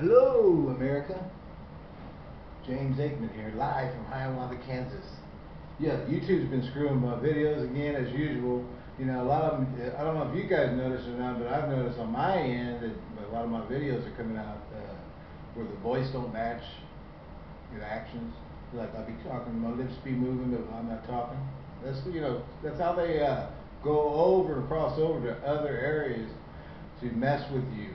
Hello, America. James Aikman here, live from Hiawatha, Kansas. Yeah, YouTube's been screwing my videos again as usual. You know, a lot of them, I don't know if you guys noticed or not, but I've noticed on my end that a lot of my videos are coming out uh, where the voice don't match your actions. Like I'll be talking, my lips be moving, but I'm not talking. That's you know, that's how they uh, go over and cross over to other areas to mess with you.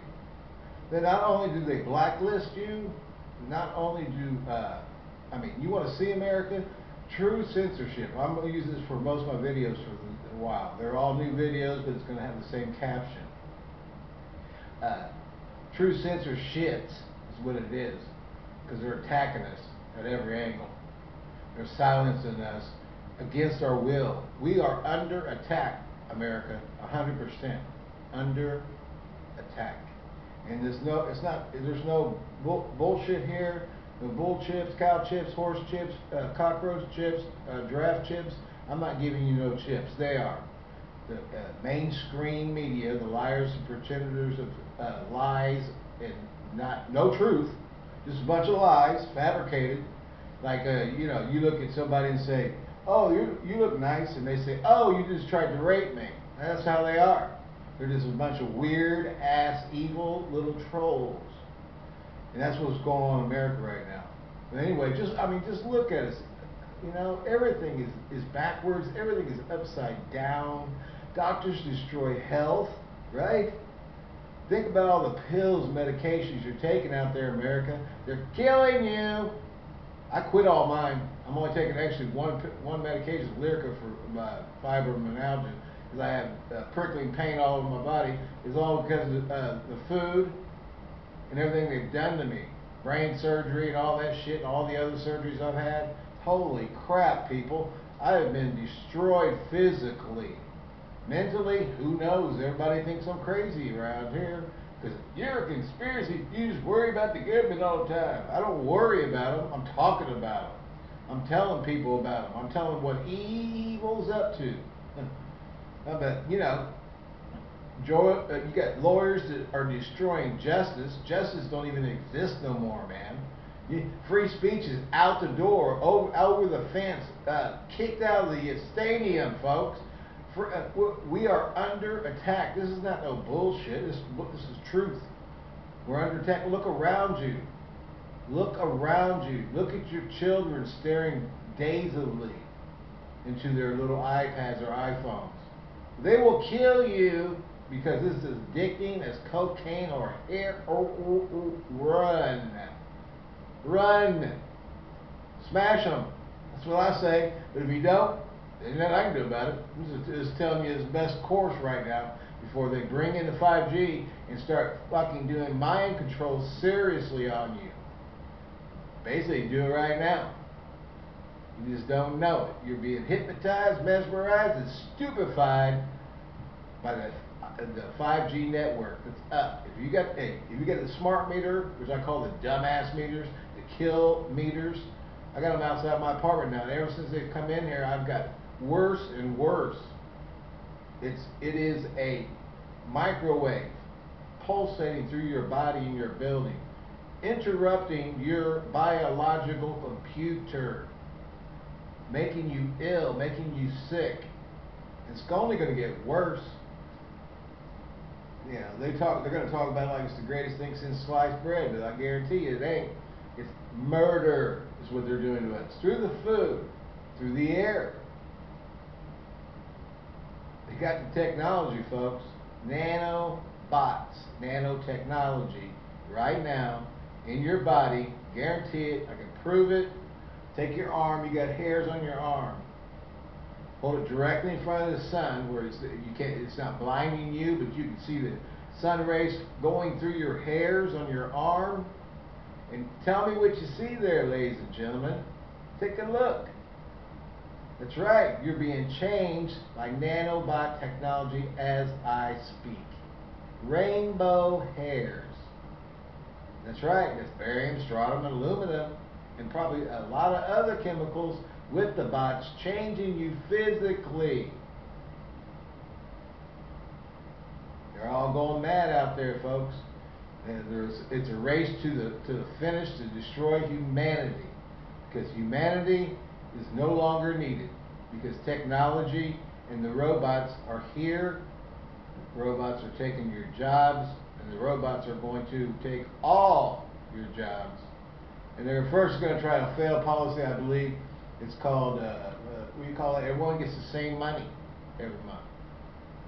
Then not only do they blacklist you, not only do uh, I mean, you want to see America? True censorship. I'm going to use this for most of my videos for a while. They're all new videos, but it's going to have the same caption. Uh, true censorship is what it is, because they're attacking us at every angle. They're silencing us against our will. We are under attack, America, 100% under attack. And there's no, it's not, there's no bull, bullshit here. No bull chips, cow chips, horse chips, uh, cockroach chips, uh, giraffe chips. I'm not giving you no chips. They are the uh, mainstream media, the liars and pretenders of uh, lies and not no truth, just a bunch of lies, fabricated. Like uh, you know, you look at somebody and say, "Oh, you you look nice," and they say, "Oh, you just tried to rape me." That's how they are. They're just a bunch of weird ass, evil little trolls. And that's what's going on in America right now. But anyway, just I mean, just look at us. You know, everything is, is backwards, everything is upside down. Doctors destroy health, right? Think about all the pills, medications you're taking out there in America. They're killing you. I quit all mine. I'm only taking actually one one medication, Lyrica for my fibromyalgia, because I have uh, prickling pain all over my body. It's all because of uh, the food and everything they've done to me. Brain surgery and all that shit and all the other surgeries I've had. Holy crap, people. I have been destroyed physically. Mentally, who knows? Everybody thinks I'm crazy around here. Because you're a conspiracy. You just worry about the government all the time. I don't worry about them. I'm talking about them. I'm telling people about them. I'm telling them what evil's up to. but, you know, uh, you got lawyers that are destroying justice. Justice don't even exist no more, man. free speech is out the door, over, over the fence, uh, kicked out of the stadium, folks. For, uh, we are under attack. This is not no bullshit. This, this is truth. We're under attack. Look around you. Look around you. Look at your children staring dazedly into their little iPads or iPhones. They will kill you because this is addicting as cocaine or hair. Oh, oh, oh, run. Run. Smash them. That's what I say. But if you don't, there's nothing I can do about it. Just, telling you the best course right now before they bring in the 5G and start fucking doing mind control seriously on you. Basically, do it right now. You just don't know it. You're being hypnotized, mesmerized, and stupefied by the the 5G network that's up. If you got hey, if you get the smart meter, which I call the dumbass meters, the kill meters, I got them outside my apartment now. And ever since they've come in here, I've got worse and worse. It's it is a microwave pulsating through your body and your building, interrupting your biological computer, making you ill, making you sick. It's only going to get worse you know, they talk. They're going to talk about it like it's the greatest thing since sliced bread, but I guarantee you it ain't. It's murder is what they're doing to us through the food, through the air. They got the technology, folks. Nanobots, nanotechnology, right now in your body. Guarantee it. I can prove it. Take your arm. You got hairs on your arm. Hold it directly in front of the sun where it's, you can't, it's not blinding you, but you can see the sun rays going through your hairs on your arm. And tell me what you see there, ladies and gentlemen. Take a look. That's right, you're being changed by nanobot technology as I speak. Rainbow hairs. That's right, it's barium, strontium, and aluminum, and probably a lot of other chemicals with the bots changing you physically. They're all going mad out there, folks. And there's, it's a race to the, to the finish to destroy humanity. Because humanity is no longer needed. Because technology and the robots are here. Robots are taking your jobs, and the robots are going to take all your jobs. And they're first going to try a failed policy, I believe. It's called, uh, uh, what do you call it? Everyone gets the same money every month.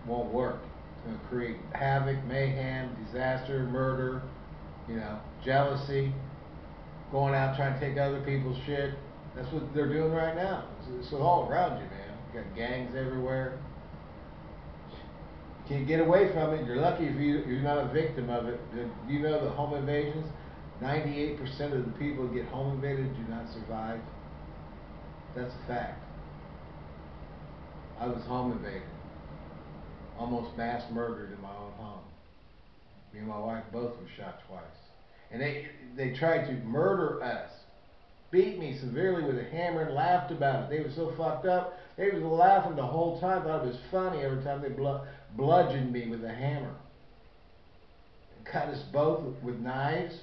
Won't work. It's going to create havoc, mayhem, disaster, murder, you know, jealousy, going out trying to take other people's shit. That's what they're doing right now. It's, it's all around you, man. You got gangs everywhere. You can't get away from it. You're lucky if you, you're not a victim of it. Do you know the home invasions? 98% of the people who get home invaded do not survive. That's a fact. I was home invaded. Almost mass murdered in my own home. Me and my wife both were shot twice. And they they tried to murder us. Beat me severely with a hammer and laughed about it. They were so fucked up. They was laughing the whole time. Thought it was funny every time they bludgeoned me with a hammer. Cut us both with knives.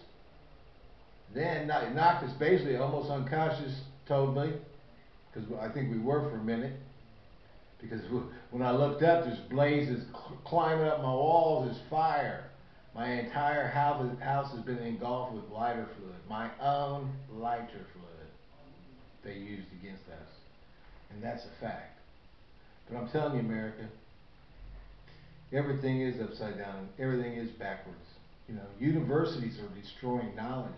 Then knocked us basically almost unconscious totally. Because I think we were for a minute. Because when I looked up, there's blazes climbing up my walls, there's fire. My entire house, house has been engulfed with lighter fluid. My own lighter fluid they used against us. And that's a fact. But I'm telling you, America, everything is upside down. Everything is backwards. You know, universities are destroying knowledge.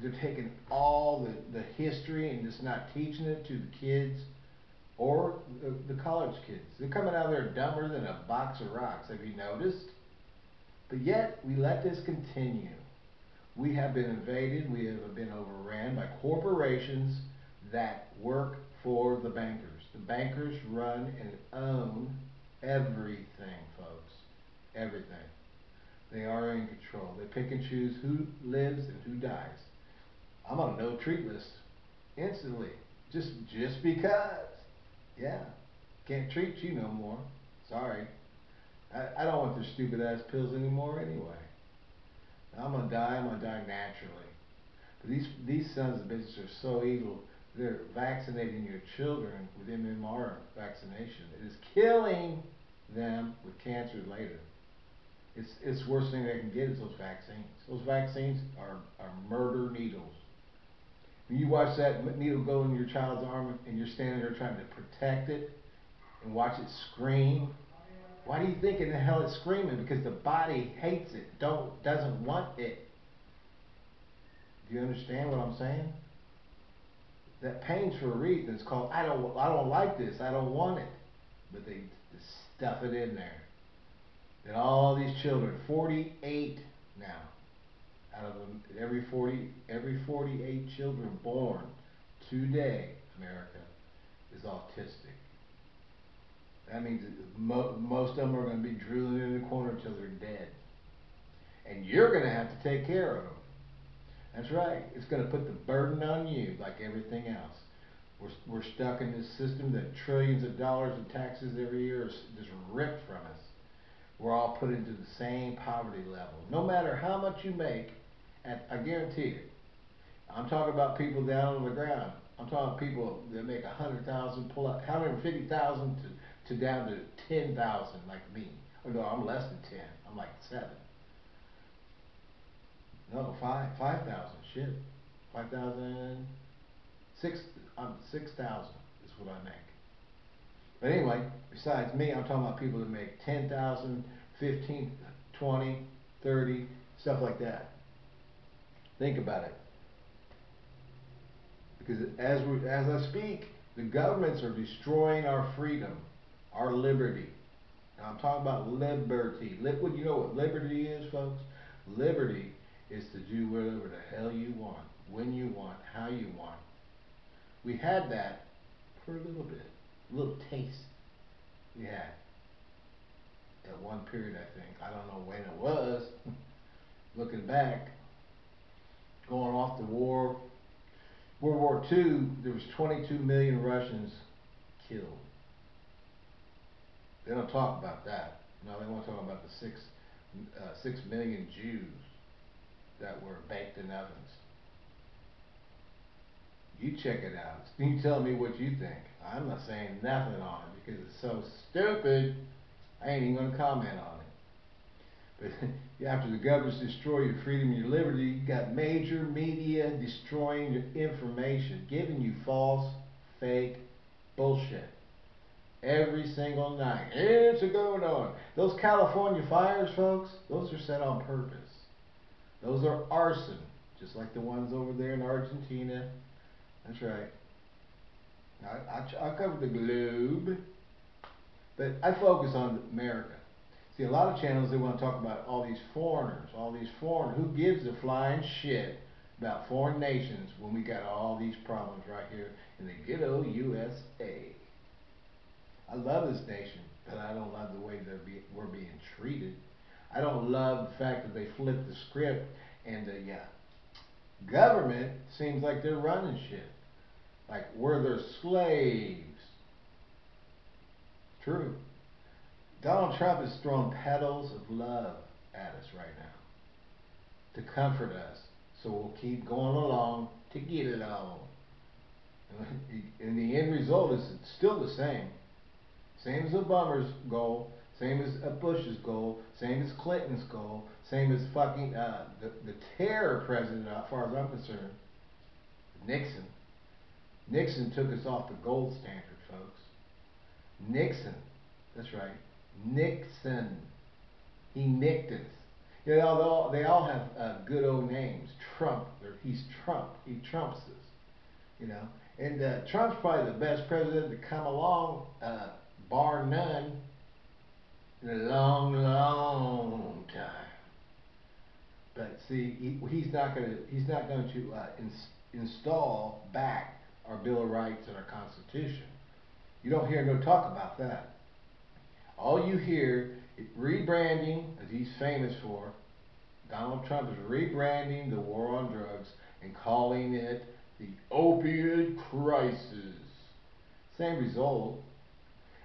They're taking all the, the history and just not teaching it to the kids or the, the college kids. They're coming out there dumber than a box of rocks. Have you noticed? But yet, we let this continue. We have been invaded, we have been overran by corporations that work for the bankers. The bankers run and own everything, folks. Everything. They are in control. They pick and choose who lives and who dies. I'm on a no treat list instantly. Just just because. Yeah. Can't treat you no more. Sorry. I, I don't want their stupid ass pills anymore anyway. I'm gonna die, I'm gonna die naturally. But these these sons of bitches are so evil. They're vaccinating your children with MMR vaccination. It is killing them with cancer later. It's it's the worst thing they can get is those vaccines. Those vaccines are, are murder needles. When you watch that needle go in your child's arm and you're standing there trying to protect it and watch it scream why do you think in the hell it's screaming? Because the body hates it, don't doesn't want it. Do you understand what I'm saying? That pain's for a reason. It's called I don't I don't like this. I don't want it. But they stuff it in there. And all these children, 48 now, out of every 40 every 48 children born today, America, is autistic. That means mo most of them are going to be drooling in the corner until they're dead. And you're going to have to take care of them. That's right. It's going to put the burden on you like everything else. We're, we're stuck in this system that trillions of dollars in taxes every year is just ripped from us. We're all put into the same poverty level. No matter how much you make, at, I guarantee it. I'm talking about people down on the ground. I'm talking people that make a hundred thousand pull up, hundred fifty thousand to to down to 10,000 like me. Oh no, I'm less than 10. I'm like 7. No, 5, 5,000, shit. 5,000, 6, um, I'm 6,000 is what I make. But anyway, besides me, I'm talking about people that make 10,000, 15, 20, 30, stuff like that. Think about it. Because as, we, as I speak, the governments are destroying our freedom our liberty. Now I'm talking about liberty. What you know what liberty is, folks? Liberty is to do whatever the hell you want, when you want, how you want. We had that for a little bit, a little taste. We had at one period, I think. I don't know when it was. Looking back, going off the war, World War II, there was 22 million Russians killed. They don't talk about that. No, they want to talk about the six, uh, six million Jews that were baked in ovens. You check it out. You tell me what you think. I'm not saying nothing on it because it's so stupid. I ain't even gonna comment on it. But after the governments destroy your freedom and your liberty, you got major media destroying your information, giving you false, fake bullshit every single night. It's a going on. Those California fires, folks, those are set on purpose. Those are arson, just like the ones over there in Argentina. That's right. I, I, I covered the globe, but I focus on America. See, a lot of channels, they want to talk about all these foreigners, all these foreign. Who gives a flying shit about foreign nations when we got all these problems right here in the ghetto USA? I love this nation, but I don't love the way that we're being treated. I don't love the fact that they flipped the script and the uh, government seems like they're running shit. Like we're their slaves. True. Donald Trump is throwing petals of love at us right now to comfort us. So we'll keep going along to get it on. And the end result is still the same. Same as Obama's goal, same as a Bush's goal, same as Clinton's goal, same as fucking uh, the, the terror president, as far as I'm concerned, Nixon. Nixon took us off the gold standard, folks. Nixon, that's right, Nixon. He nicked us. You know, they all, they all have uh, good old names. Trump, he's Trump. He trumps us. You know, and uh, Trump's probably the best president to come along. Uh, bar none, in a long, long time. But see, he, he's not going to he's not going to uh, ins install back our Bill of Rights and our Constitution. You don't hear no talk about that. All you hear is rebranding, as he's famous for. Donald Trump is rebranding the war on drugs and calling it the opioid crisis. Same result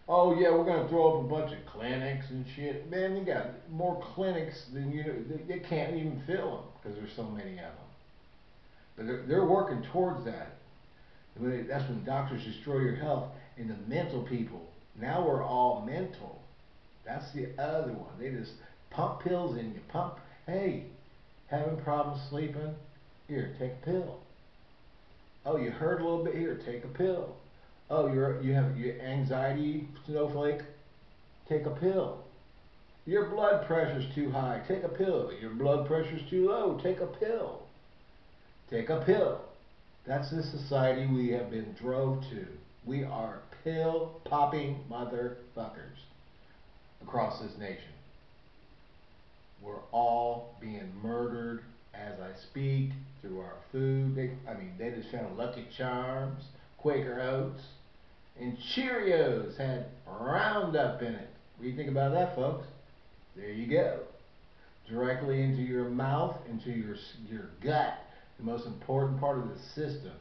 oh yeah, we're going to throw up a bunch of clinics and shit. Man, you got more clinics than you know, they, they can't even fill them because there's so many of them. But they're, they're working towards that. That's when doctors destroy your health and the mental people. Now we're all mental. That's the other one. They just pump pills in you. Pump, hey, having problems sleeping? Here, take a pill. Oh, you hurt a little bit? Here, take a pill. Oh, you're you have your anxiety snowflake. Take a pill. Your blood pressure's too high. Take a pill. Your blood pressure's too low. Take a pill. Take a pill. That's the society we have been drove to. We are pill popping motherfuckers across this nation. We're all being murdered as I speak through our food. They, I mean, they just found Lucky Charms, Quaker Oats, and Cheerios had Roundup in it. What do you think about that, folks? There you go. Directly into your mouth, into your, your gut, the most important part of the system.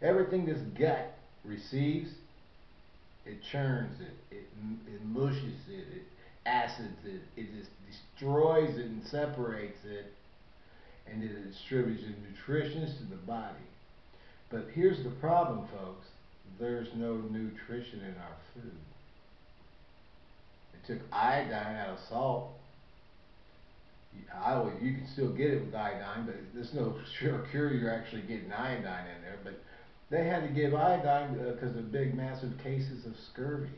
Everything this gut receives, it churns it, it, it mushes it, it acids it, it just destroys it and separates it, and it distributes the nutrition to the body. But here's the problem, folks there's no nutrition in our food. It took iodine out of salt. I you can still get it with iodine, but there's no sure cure you're actually getting iodine in there. But they had to give iodine because uh, of big, massive cases of scurvy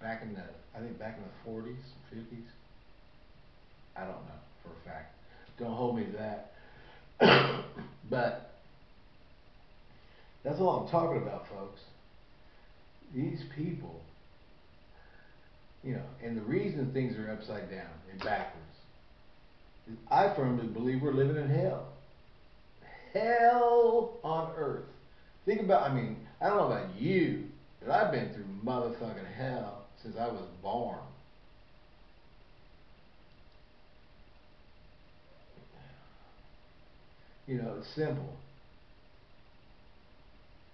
back in the, I think back in the 40s, 50s. I don't know for a fact. Don't hold me to that. but that's all I'm talking about, folks. These people, you know, and the reason things are upside down and backwards is I firmly believe we're living in hell. Hell on earth. Think about, I mean, I don't know about you, but I've been through motherfucking hell since I was born. You know, it's simple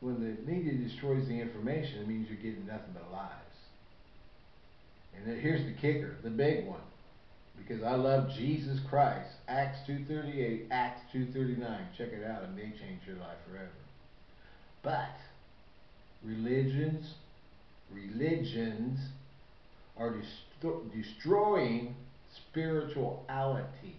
when the media destroys the information, it means you're getting nothing but lies. And here's the kicker, the big one. because I love Jesus Christ. Acts 2.38, Acts 2.39. Check it out. It may change your life forever. But religions, religions are dest- destroying spirituality.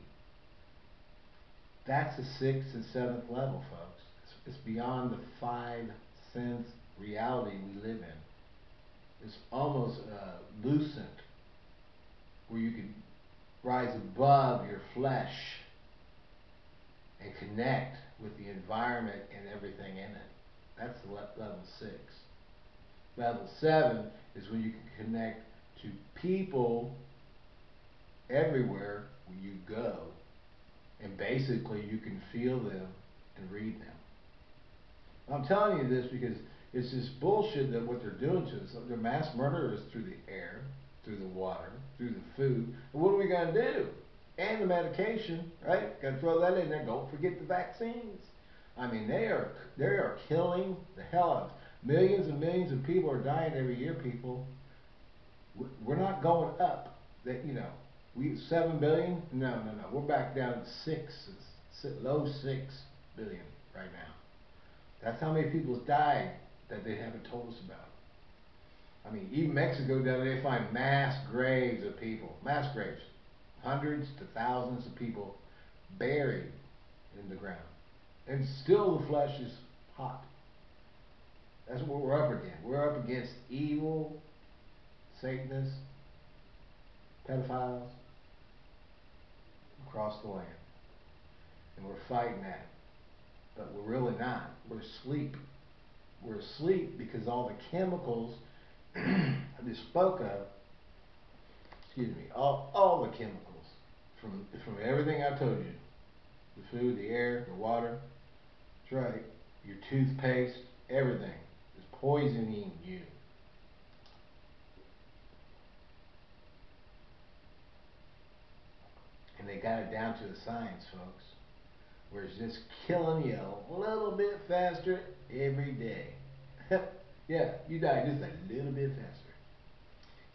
That's the sixth and seventh level, folks. It's, it's beyond the five sense reality we live in. It's almost uh, lucent, where you can rise above your flesh and connect with the environment and everything in it. That's level six. Level seven is when you can connect to people everywhere where you go. And basically, you can feel them and read them. I'm telling you this because it's this bullshit that what they're doing to us. Their mass murder is through the air, through the water, through the food. And what are we going to do? And the medication, right? Got to throw that in there. Don't forget the vaccines. I mean, they are they are killing the hell out of us. Millions and millions of people are dying every year. People, we're not going up. That you know, we seven billion. No, no, no. We're back down to six, low six billion right now. That's how many people's died that they haven't told us about. I mean, even Mexico down there, they find mass graves of people, mass graves, hundreds to thousands of people buried in the ground, and still the flesh is hot. That's what we're up against. We're up against evil, Satanists, pedophiles across the land, and we're fighting that but we're really not. We're asleep. We're asleep because all the chemicals I just spoke of, excuse me, all, all the chemicals from, from everything I told you, the food, the air, the water, that's right, your toothpaste, everything poisoning you. And they got it down to the science, folks where it's just killing you a little bit faster every day. yeah, you die just a little bit faster.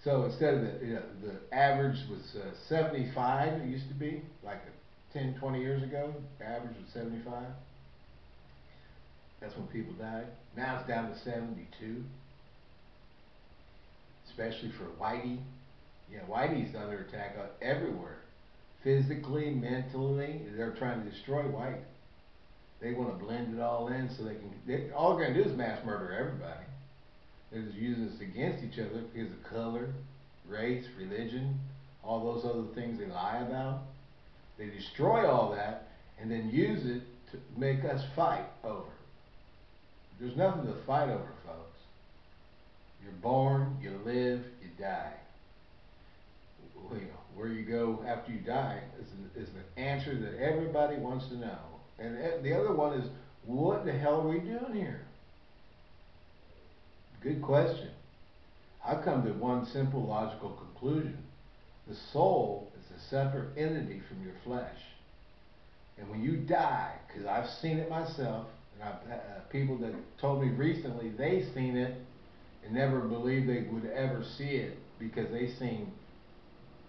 So instead of the, you know, the average was uh, 75, it used to be, like 10, 20 years ago, the average was 75. That's when people died. Now it's down to 72. Especially for Whitey. Yeah, Whitey's under attack uh, everywhere physically, mentally. They're trying to destroy white. They want to blend it all in so they can. They, all they're going to do is mass murder everybody. They're just using us against each other because of color, race, religion, all those other things they lie about. They destroy all that and then use it to make us fight over. There's nothing to fight over, folks. You're born, you live, you die you know, where you go after you die is an, is an answer that everybody wants to know. And the other one is, what the hell are we doing here? Good question. I've come to one simple logical conclusion. The soul is a separate entity from your flesh. And when you die, because I've seen it myself, I've uh, people that told me recently they seen it and never believed they would ever see it because they seen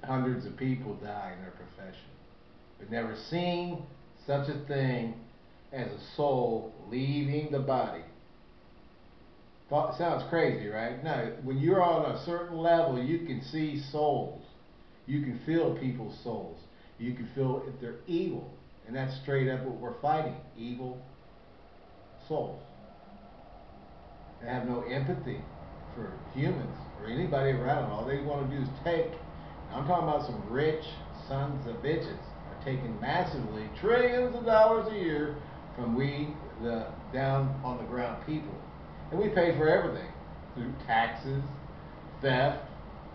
hundreds of people die in their profession, but never seen such a thing as a soul leaving the body. Sounds crazy, right? No, when you're on a certain level, you can see souls. You can feel people's souls. You can feel if they're evil. And that's straight up what we're fighting evil souls. They have no empathy for humans or anybody around. All they want to do is take I'm talking about some rich sons of bitches are taking massively trillions of dollars a year from we, the down on the ground people. And we pay for everything through taxes, theft.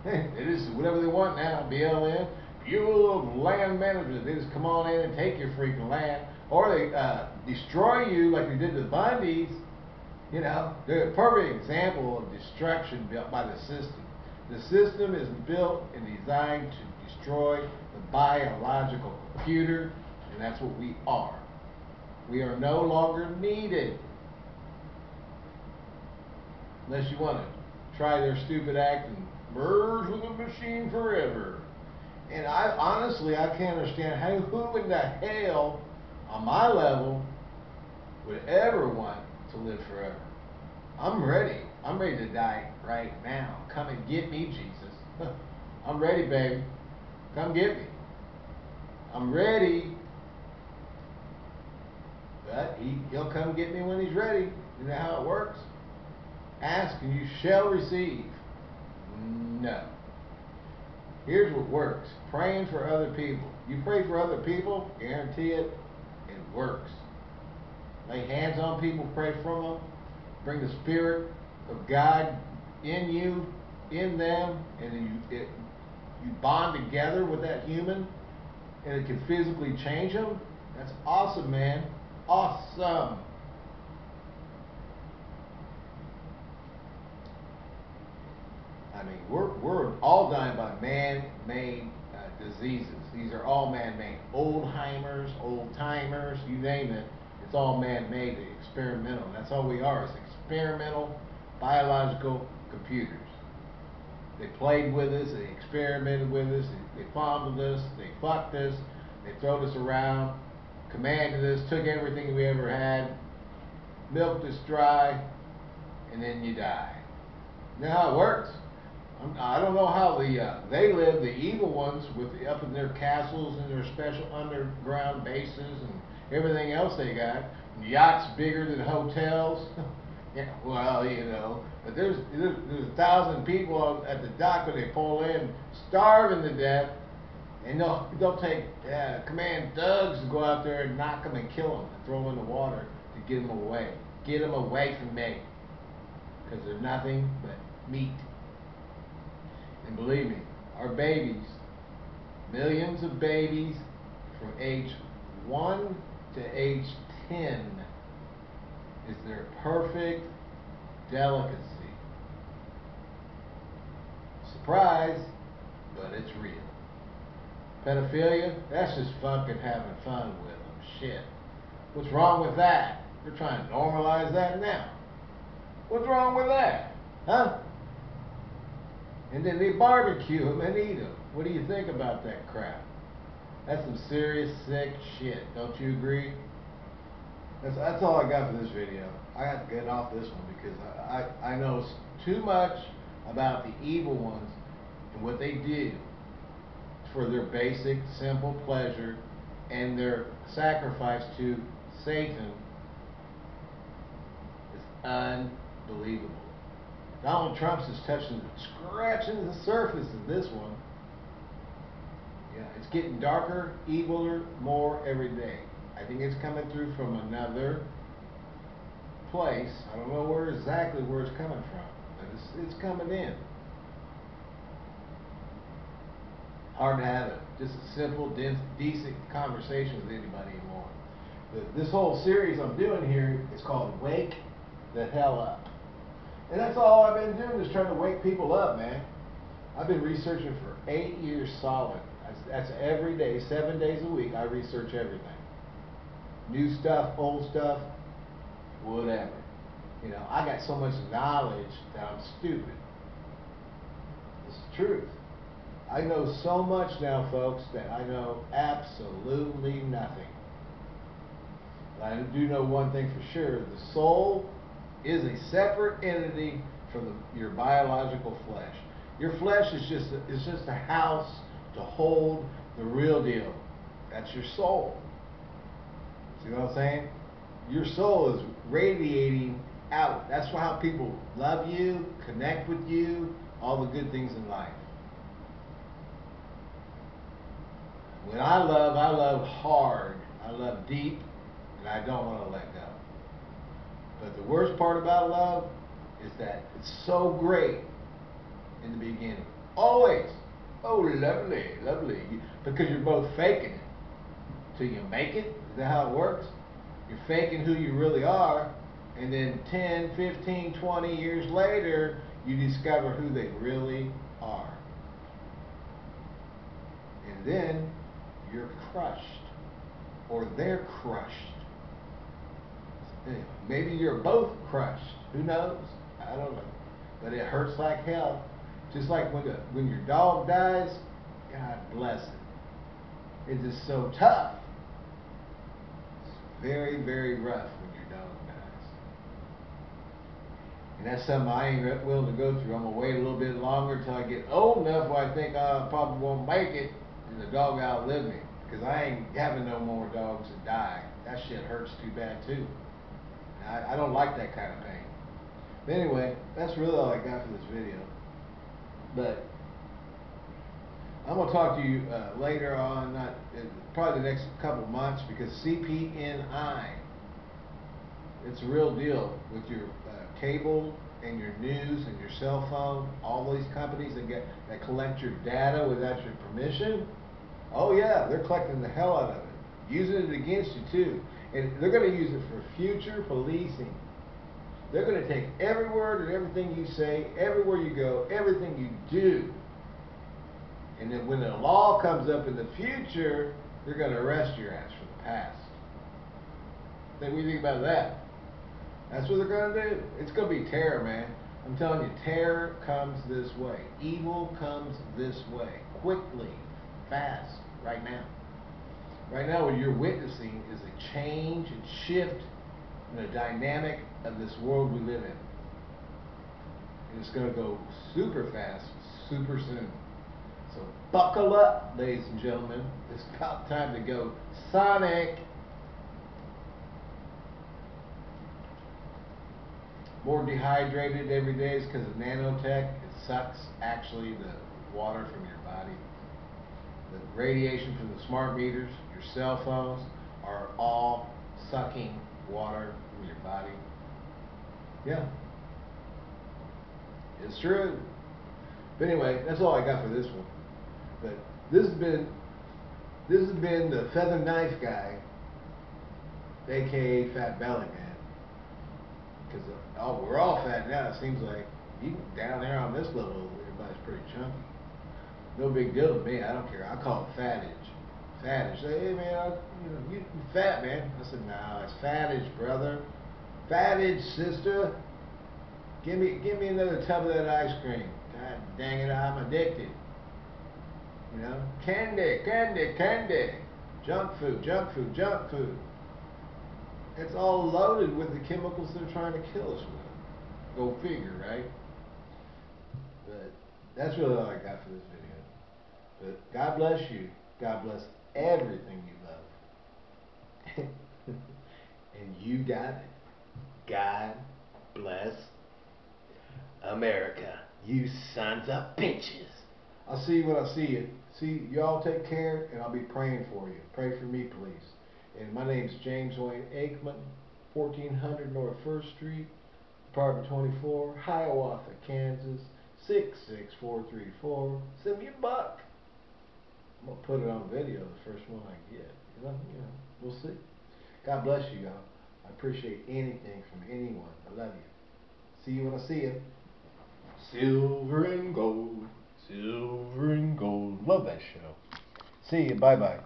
They just whatever they want now. BLM, Bureau of Land Management. They just come on in and take your freaking land. Or they uh, destroy you like they did to the Bundys. You know, they're a perfect example of destruction built by the system. The system is built and designed to destroy the biological computer, and that's what we are. We are no longer needed. Unless you want to try their stupid act and merge with the machine forever. And I honestly, I can't understand how who in the hell on my level would ever want to live forever. I'm ready. I'm ready to die right now. Come and get me, Jesus. I'm ready, baby. Come get me. I'm ready. But he, he'll come get me when he's ready. You know how it works? Ask and you shall receive. No. Here's what works praying for other people. You pray for other people, guarantee it, it works. Lay hands on people, pray for them, bring the Spirit of God in you, in them, and you, it, you bond together with that human, and it can physically change them. That's awesome, man. Awesome. I mean, we're, we're all dying by man-made uh, diseases. These are all man-made. Oldheimers, old-timers, you name it. It's all man-made, experimental. That's all we are, is experimental biological computers. They played with us, they experimented with us, they, fondled us, they fucked us, they throwed us around, commanded us, took everything we ever had, milked us dry, and then you die. You know how it works? I'm, I don't know how the uh, they live, the evil ones, with the, up in their castles and their special underground bases and everything else they got. Yachts bigger than hotels. yeah, well, you know, but there's, there's there's a thousand people at the dock when they pull in, starving to death, and they'll they'll take uh, command thugs to go out there and knock them and kill them and throw them in the water to get them away, get them away from me, because they're nothing but meat. And believe me, our babies, millions of babies from age 1 to age 10 is their perfect delicacy. Surprise, but it's real. Pedophilia, that's just fucking having fun with them. Shit. What's wrong with that? They're trying to normalize that now. What's wrong with that? Huh? And then they barbecue them and eat them. What do you think about that crap? That's some serious sick shit. Don't you agree? That's, that's all I got for this video. I got to get off this one because I, I, I know too much about the evil ones and what they do for their basic, simple pleasure and their sacrifice to Satan is unbelievable. Donald Trump's just touching, scratching the surface of this one. Yeah, it's getting darker, eviler, more every day. I think it's coming through from another place. I don't know where exactly where it's coming from, but it's, it's coming in. Hard to have a, just a simple, decent conversation with anybody anymore. But this whole series I'm doing here is called Wake the Hell Up. And that's all I've been doing is trying to wake people up, man. I've been researching for eight years solid. That's, every day, seven days a week, I research everything. New stuff, old stuff, whatever. You know, I got so much knowledge that I'm stupid. It's the truth. I know so much now, folks, that I know absolutely nothing. I do know one thing for sure. The soul is a separate entity from the, your biological flesh. Your flesh is just a, is just a house to hold the real deal. That's your soul. See what I'm saying? Your soul is radiating out. That's how people love you, connect with you, all the good things in life. When I love, I love hard. I love deep, and I don't want to let go. But the worst part about love is that it's so great in the beginning. Always. Oh, lovely, lovely. Because you're both faking it. Till you make it. Is that how it works? You're faking who you really are. And then 10, 15, 20 years later, you discover who they really are. And then you're crushed. Or they're crushed Maybe you're both crushed. Who knows? I don't know. But it hurts like hell. Just like when the, when your dog dies, God bless it. It's just so tough. It's very, very rough when your dog dies. And that's something I ain't willing to go through. I'm gonna wait a little bit longer until I get old enough where I think I probably won't make it, and the dog outlive me. Cause I ain't having no more dogs that die. That shit hurts too bad too. I, I don't like that kind of pain. But anyway, that's really all I got for this video. But I'm gonna talk to you uh, later on, not uh, probably the next couple months, because CPNI, it's a real deal with your uh, cable and your news and your cell phone. All these companies that get that collect your data without your permission. Oh yeah, they're collecting the hell out of it, using it against you too, and they're going to use it for future policing. They're going to take every word and everything you say, everywhere you go, everything you do. And then when the law comes up in the future, they're going to arrest your ass for the past. Think we think about that? That's what they're going to do. It's going to be terror, man. I'm telling you, terror comes this way. Evil comes this way. Quickly fast right now. Right now, what you're witnessing is a change and shift in the dynamic of this world we live in. And it's going to go super fast, super soon. So buckle up, ladies and gentlemen. It's about time to go Sonic. More dehydrated every day is because of nanotech. It sucks actually the water from your body the radiation from the smart meters, your cell phones, are all sucking water from your body. Yeah. It's true. But anyway, that's all I got for this one. But this has been this has been the feather knife guy, aka Fat Belly Man. Because uh, oh, we're all fat now. It seems like even down there on this level, everybody's pretty chunky. No big deal to me. I don't care. I call it fatage. Fatage. Say, hey man, I, you know, you, fat man. I said, nah, it's fatage, brother. Fatage, sister. Give me, give me another tub of that ice cream. God dang it, I'm addicted. You know, candy, candy, candy. Junk food, junk food, junk food. It's all loaded with the chemicals they're trying to kill us with. Go figure, right? But that's really all I got for this video. But God bless you. God bless everything you love. and you got it. God bless America. You sons of bitches. I'll see when I see you. See, y'all take care, and I'll be praying for you. Pray for me, please. And my name's James Wayne Aikman, 1400 North 1st Street, Apartment 24, Hiawatha, Kansas, 66434. Send me a buck. I'm gonna put it on video the first one I get. You know, you know, we'll see. God bless you, y'all. Appreciate anything from anyone. I love you. See you when I see you. Silver and gold, silver and gold. Love that show. See you. Bye bye.